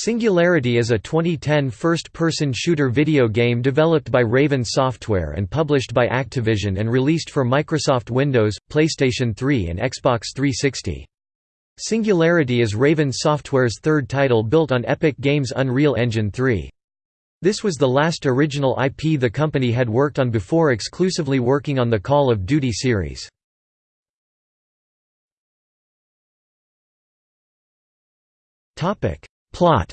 Singularity is a 2010 first-person shooter video game developed by Raven Software and published by Activision and released for Microsoft Windows, PlayStation 3 and Xbox 360. Singularity is Raven Software's third title built on Epic Games' Unreal Engine 3. This was the last original IP the company had worked on before exclusively working on the Call of Duty series. Plot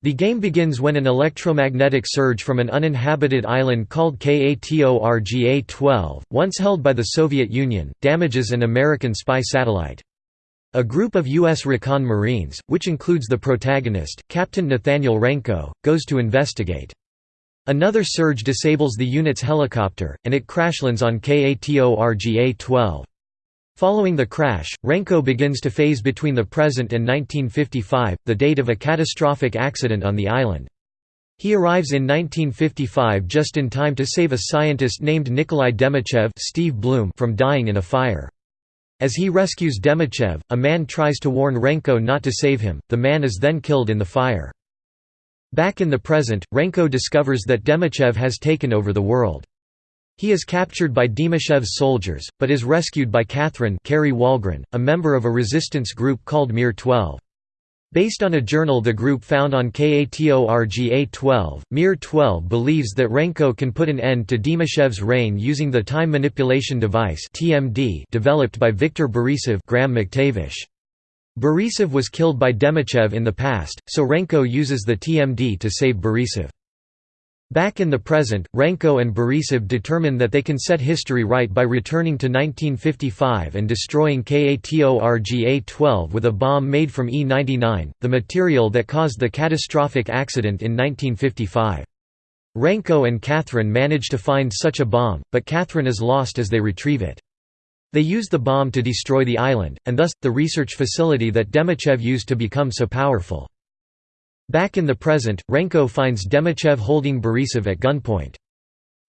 The game begins when an electromagnetic surge from an uninhabited island called KATORGA-12, once held by the Soviet Union, damages an American spy satellite. A group of U.S. Recon Marines, which includes the protagonist, Captain Nathaniel Renko, goes to investigate. Another surge disables the unit's helicopter, and it crashlands on KATORGA-12. Following the crash, Renko begins to phase between the present and 1955, the date of a catastrophic accident on the island. He arrives in 1955 just in time to save a scientist named Nikolai Demichev Steve Blum from dying in a fire. As he rescues Demichev, a man tries to warn Renko not to save him, the man is then killed in the fire. Back in the present, Renko discovers that Demichev has taken over the world. He is captured by Demichev's soldiers, but is rescued by Catherine Kari Wahlgren, a member of a resistance group called Mir 12. Based on a journal the group found on KATORGA-12, Mir 12 believes that Renko can put an end to Demichev's reign using the time manipulation device (TMD) developed by Viktor Borisov Graham McTavish. Borisov was killed by Demichev in the past, so Renko uses the TMD to save Borisov. Back in the present, Renko and Borisov determine that they can set history right by returning to 1955 and destroying KATORGA-12 with a bomb made from E-99, the material that caused the catastrophic accident in 1955. Renko and Catherine manage to find such a bomb, but Catherine is lost as they retrieve it. They use the bomb to destroy the island, and thus, the research facility that Demichev used to become so powerful. Back in the present, Renko finds Demichev holding Borisov at gunpoint.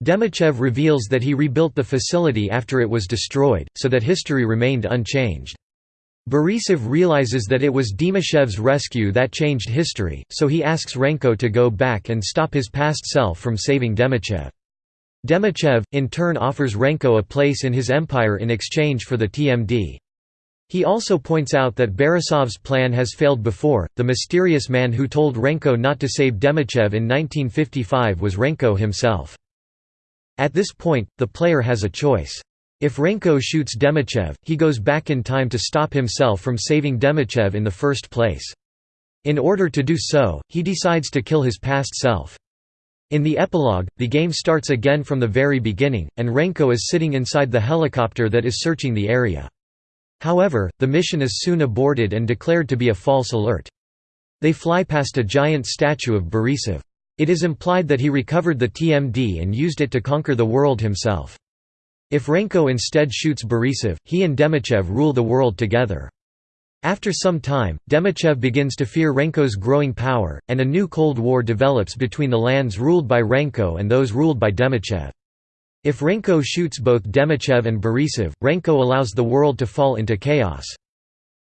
Demichev reveals that he rebuilt the facility after it was destroyed, so that history remained unchanged. Borisov realizes that it was Demichev's rescue that changed history, so he asks Renko to go back and stop his past self from saving Demichev. Demichev, in turn offers Renko a place in his empire in exchange for the TMD. He also points out that Borisov's plan has failed before. The mysterious man who told Renko not to save Demichev in 1955 was Renko himself. At this point, the player has a choice. If Renko shoots Demichev, he goes back in time to stop himself from saving Demichev in the first place. In order to do so, he decides to kill his past self. In the epilogue, the game starts again from the very beginning, and Renko is sitting inside the helicopter that is searching the area. However, the mission is soon aborted and declared to be a false alert. They fly past a giant statue of Borisov. It is implied that he recovered the TMD and used it to conquer the world himself. If Renko instead shoots Borisov, he and Demichev rule the world together. After some time, Demichev begins to fear Renko's growing power, and a new Cold War develops between the lands ruled by Renko and those ruled by Demichev. If Renko shoots both Demichev and Borisov, Renko allows the world to fall into chaos.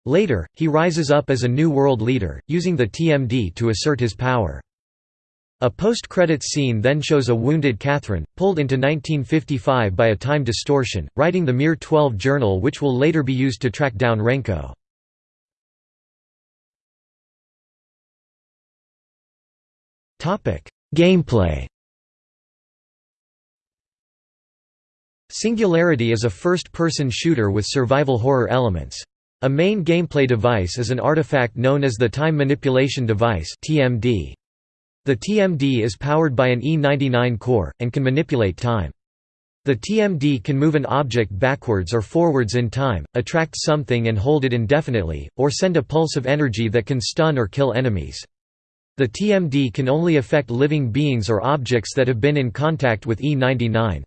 Later, he rises up as a new world leader, using the TMD to assert his power. A post-credits scene then shows a wounded Catherine, pulled into 1955 by a time distortion, writing the Mir 12 journal which will later be used to track down Renko. Gameplay Singularity is a first-person shooter with survival horror elements. A main gameplay device is an artifact known as the Time Manipulation Device The TMD is powered by an E99 core, and can manipulate time. The TMD can move an object backwards or forwards in time, attract something and hold it indefinitely, or send a pulse of energy that can stun or kill enemies. The TMD can only affect living beings or objects that have been in contact with E99.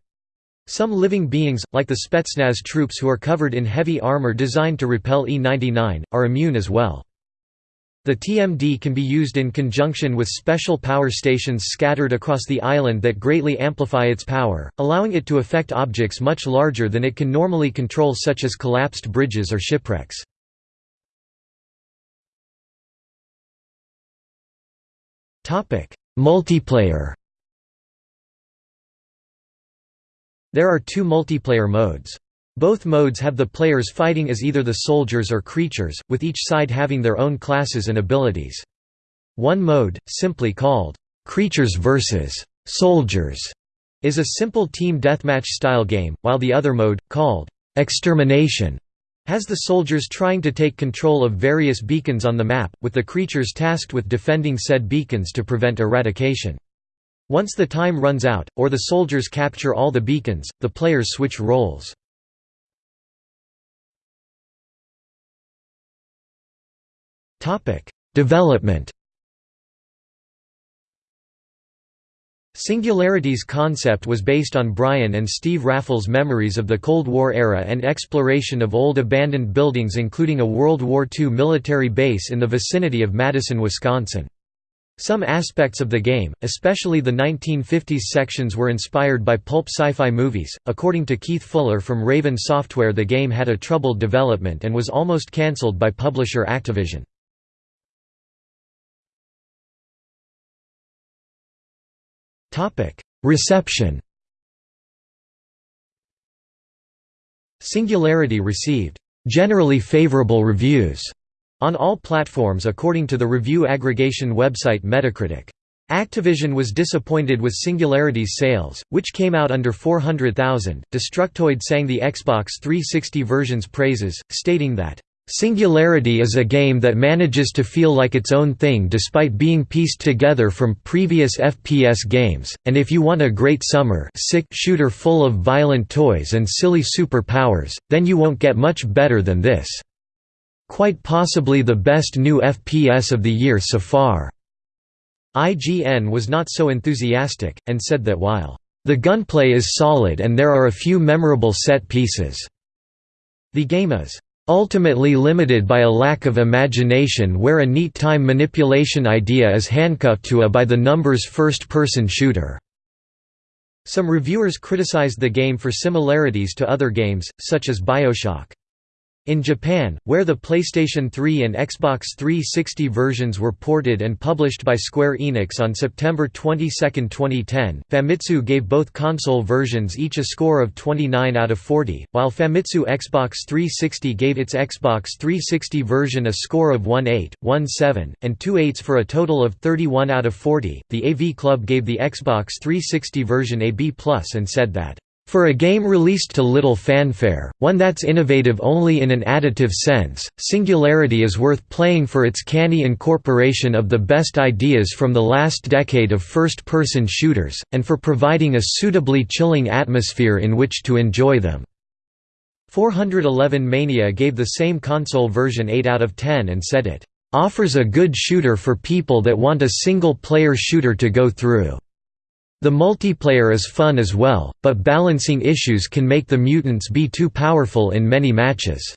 Some living beings, like the Spetsnaz troops who are covered in heavy armor designed to repel E-99, are immune as well. The TMD can be used in conjunction with special power stations scattered across the island that greatly amplify its power, allowing it to affect objects much larger than it can normally control such as collapsed bridges or shipwrecks. Multiplayer There are two multiplayer modes. Both modes have the players fighting as either the soldiers or creatures, with each side having their own classes and abilities. One mode, simply called, "'Creatures vs. Soldiers' is a simple team deathmatch style game, while the other mode, called, "'Extermination' has the soldiers trying to take control of various beacons on the map, with the creatures tasked with defending said beacons to prevent eradication. Once the time runs out, or the soldiers capture all the beacons, the players switch roles. Development Singularity's concept was based on Brian and Steve Raffel's memories of the Cold War era and exploration of old abandoned buildings including a World War II military base in the vicinity of Madison, Wisconsin. Some aspects of the game, especially the 1950s sections were inspired by pulp sci-fi movies. According to Keith Fuller from Raven Software the game had a troubled development and was almost cancelled by publisher Activision. Reception Singularity received generally favorable reviews on all platforms according to the review aggregation website Metacritic. Activision was disappointed with Singularity's sales, which came out under 400,000. Destructoid sang the Xbox 360 version's praises, stating that, Singularity is a game that manages to feel like its own thing despite being pieced together from previous FPS games, and if you want a great summer sick shooter full of violent toys and silly superpowers, then you won't get much better than this. Quite possibly the best new FPS of the year so far." IGN was not so enthusiastic, and said that while, "...the gunplay is solid and there are a few memorable set pieces," the game is ultimately limited by a lack of imagination where a neat time manipulation idea is handcuffed to a by-the-numbers first-person shooter." Some reviewers criticized the game for similarities to other games, such as Bioshock. In Japan, where the PlayStation 3 and Xbox 360 versions were ported and published by Square Enix on September 22, 2010, Famitsu gave both console versions each a score of 29 out of 40, while Famitsu Xbox 360 gave its Xbox 360 version a score of 1.8, 1.7, and 2.8s for a total of 31 out of 40. The AV Club gave the Xbox 360 version a B+ and said that for a game released to little fanfare, one that's innovative only in an additive sense, Singularity is worth playing for its canny incorporation of the best ideas from the last decade of first-person shooters, and for providing a suitably chilling atmosphere in which to enjoy them. 411 Mania gave the same console version 8 out of 10 and said it, "...offers a good shooter for people that want a single-player shooter to go through." The multiplayer is fun as well, but balancing issues can make the mutants be too powerful in many matches.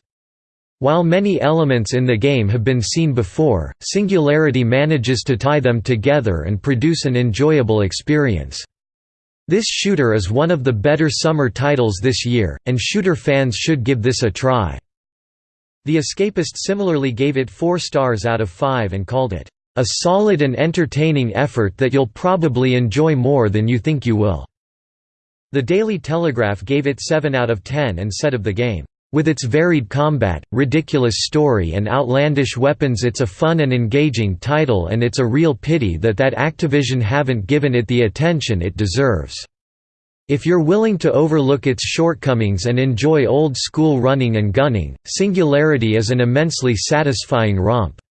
While many elements in the game have been seen before, Singularity manages to tie them together and produce an enjoyable experience. This shooter is one of the better summer titles this year, and shooter fans should give this a try. The Escapist similarly gave it 4 stars out of 5 and called it, a solid and entertaining effort that you'll probably enjoy more than you think you will." The Daily Telegraph gave it 7 out of 10 and said of the game, "...with its varied combat, ridiculous story and outlandish weapons it's a fun and engaging title and it's a real pity that that Activision haven't given it the attention it deserves." If you're willing to overlook its shortcomings and enjoy old-school running and gunning, Singularity is an immensely satisfying romp.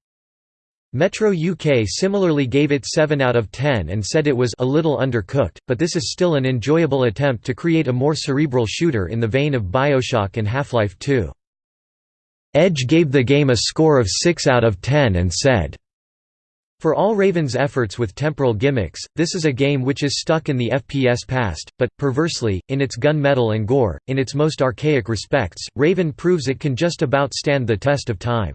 Metro UK similarly gave it 7 out of 10 and said it was a little undercooked, but this is still an enjoyable attempt to create a more cerebral shooter in the vein of Bioshock and Half-Life 2. Edge gave the game a score of 6 out of 10 and said, for all Raven's efforts with temporal gimmicks, this is a game which is stuck in the FPS past, but, perversely, in its gunmetal and gore, in its most archaic respects, Raven proves it can just about stand the test of time.